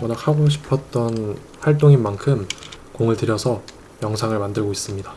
워낙 하고 싶었던 활동인 만큼 공을 들여서 영상을 만들고 있습니다.